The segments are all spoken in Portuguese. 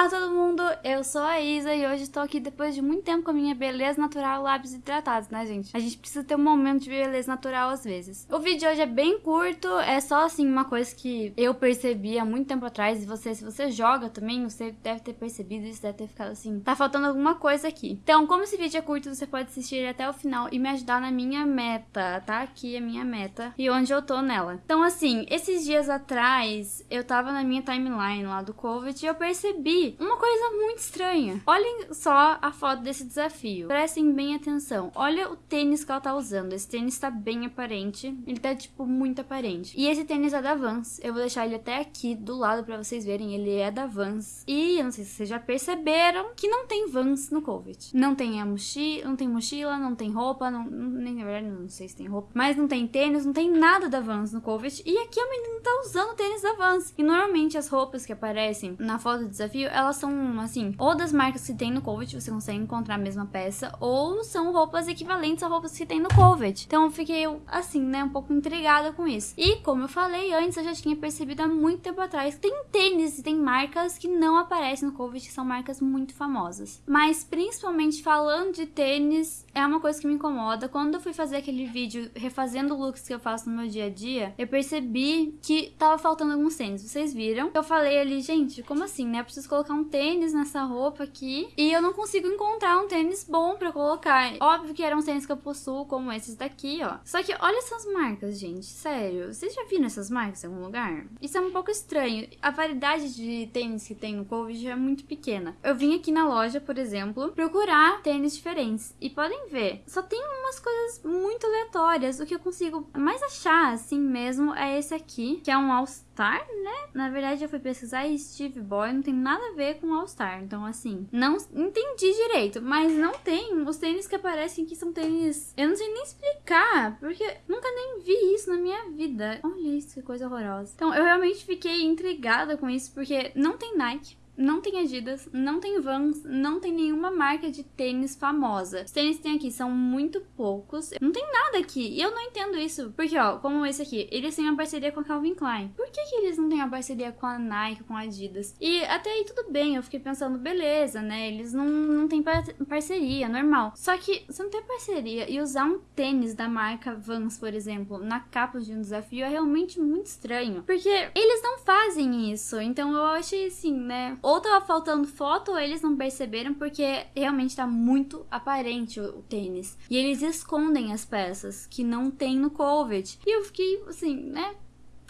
Olá todo mundo, eu sou a Isa e hoje estou aqui depois de muito tempo com a minha beleza natural lábios hidratados, né gente? A gente precisa ter um momento de beleza natural às vezes. O vídeo de hoje é bem curto, é só assim uma coisa que eu percebi há muito tempo atrás e você, se você joga também, você deve ter percebido isso, deve ter ficado assim, tá faltando alguma coisa aqui. Então, como esse vídeo é curto, você pode assistir até o final e me ajudar na minha meta, tá? Aqui a minha meta e onde eu tô nela. Então assim, esses dias atrás, eu tava na minha timeline lá do COVID e eu percebi uma coisa muito estranha. Olhem só a foto desse desafio. Prestem bem atenção. Olha o tênis que ela tá usando. Esse tênis tá bem aparente. Ele tá, tipo, muito aparente. E esse tênis é da Vans. Eu vou deixar ele até aqui do lado pra vocês verem. Ele é da Vans. E eu não sei se vocês já perceberam que não tem Vans no COVID. Não tem a mochila, não tem mochila, não tem roupa, não, nem na verdade não sei se tem roupa, mas não tem tênis, não tem nada da Vans no COVID. E aqui a menina tá usando tênis da Vans. E normalmente as roupas que aparecem na foto do desafio, elas são, assim, ou das marcas que tem no Covet, você consegue encontrar a mesma peça, ou são roupas equivalentes a roupas que tem no Covet. Então eu fiquei, assim, né, um pouco intrigada com isso. E, como eu falei antes, eu já tinha percebido há muito tempo atrás que tem tênis e tem marcas que não aparecem no Covet, que são marcas muito famosas. Mas, principalmente falando de tênis, é uma coisa que me incomoda. Quando eu fui fazer aquele vídeo refazendo looks que eu faço no meu dia a dia, eu percebi que tava faltando alguns tênis. Vocês viram? Eu falei ali, gente, como assim, né? Eu preciso colocar colocar um tênis nessa roupa aqui e eu não consigo encontrar um tênis bom pra colocar. Óbvio que eram tênis que eu possuo, como esses daqui, ó. Só que olha essas marcas, gente, sério. Vocês já viram essas marcas em algum lugar? Isso é um pouco estranho. A variedade de tênis que tem no Covid é muito pequena. Eu vim aqui na loja, por exemplo, procurar tênis diferentes e podem ver, só tem umas coisas muito aleatórias. O que eu consigo mais achar, assim mesmo, é esse aqui, que é um All Star, né? Na verdade, eu fui pesquisar e Steve Boy não tem nada a ver com All Star. Então, assim, não entendi direito, mas não tem. Os tênis que aparecem aqui são tênis. Eu não sei nem explicar, porque nunca nem vi isso na minha vida. Olha isso, que coisa horrorosa. Então, eu realmente fiquei intrigada com isso, porque não tem Nike não tem Adidas, não tem Vans, não tem nenhuma marca de tênis famosa. Os tênis que tem aqui são muito poucos. Não tem nada aqui. E eu não entendo isso. Porque, ó, como esse aqui, eles têm uma parceria com a Calvin Klein. Por que, que eles não têm uma parceria com a Nike, com a Adidas? E até aí tudo bem, eu fiquei pensando, beleza, né? Eles não, não têm par parceria, normal. Só que você não tem parceria e usar um tênis da marca Vans, por exemplo, na capa de um desafio é realmente muito estranho. Porque eles não fazem isso. Então eu achei assim, né? Ou tava faltando foto ou eles não perceberam porque realmente tá muito aparente o, o tênis. E eles escondem as peças que não tem no COVID. E eu fiquei assim, né?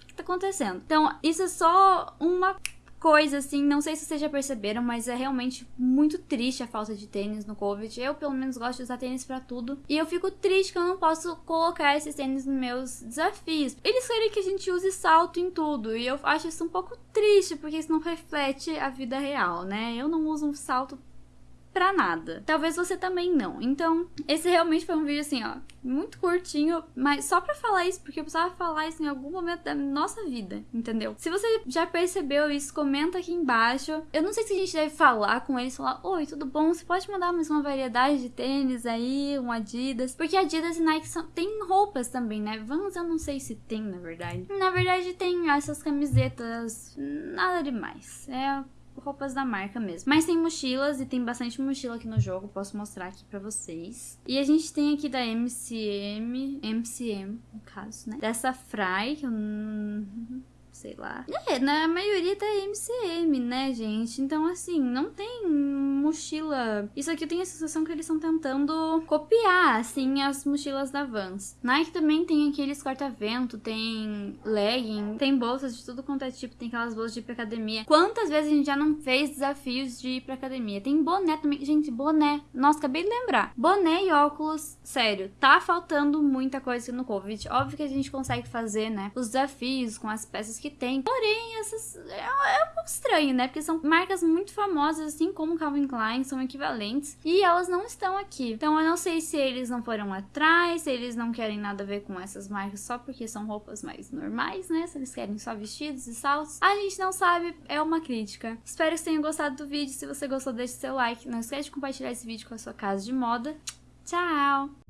O que tá acontecendo? Então, isso é só uma coisa, assim, não sei se vocês já perceberam, mas é realmente muito triste a falta de tênis no Covid. Eu, pelo menos, gosto de usar tênis para tudo. E eu fico triste que eu não posso colocar esses tênis nos meus desafios. Eles querem que a gente use salto em tudo. E eu acho isso um pouco triste, porque isso não reflete a vida real, né? Eu não uso um salto pra nada. Talvez você também não. Então, esse realmente foi um vídeo assim, ó, muito curtinho, mas só pra falar isso, porque eu precisava falar isso em algum momento da nossa vida, entendeu? Se você já percebeu isso, comenta aqui embaixo. Eu não sei se a gente deve falar com eles, falar, oi, tudo bom? Você pode mandar mais uma variedade de tênis aí, um Adidas, porque Adidas e Nike são, tem roupas também, né? Vans eu não sei se tem, na verdade. Na verdade tem essas camisetas, nada demais. É roupas da marca mesmo. Mas tem mochilas e tem bastante mochila aqui no jogo, posso mostrar aqui pra vocês. E a gente tem aqui da MCM, MCM no caso, né? Dessa Fry, que eu sei lá. É, na maioria tá MCM, né, gente? Então, assim, não tem mochila. Isso aqui eu tenho a sensação que eles estão tentando copiar, assim, as mochilas da Vans. Nike também tem aqueles corta-vento, tem legging, tem bolsas de tudo quanto é tipo, tem aquelas bolsas de ir pra academia. Quantas vezes a gente já não fez desafios de ir pra academia? Tem boné também. Gente, boné. Nossa, acabei de lembrar. Boné e óculos, sério, tá faltando muita coisa no Covid. Óbvio que a gente consegue fazer, né, os desafios com as peças que tem. Porém, essas é, é, um pouco estranho, né? Porque são marcas muito famosas, assim como Calvin Klein, são equivalentes. E elas não estão aqui. Então eu não sei se eles não foram atrás, se eles não querem nada a ver com essas marcas só porque são roupas mais normais, né? Se eles querem só vestidos e saltos. A gente não sabe, é uma crítica. Espero que tenham gostado do vídeo. Se você gostou, deixe seu like. Não esquece de compartilhar esse vídeo com a sua casa de moda. Tchau!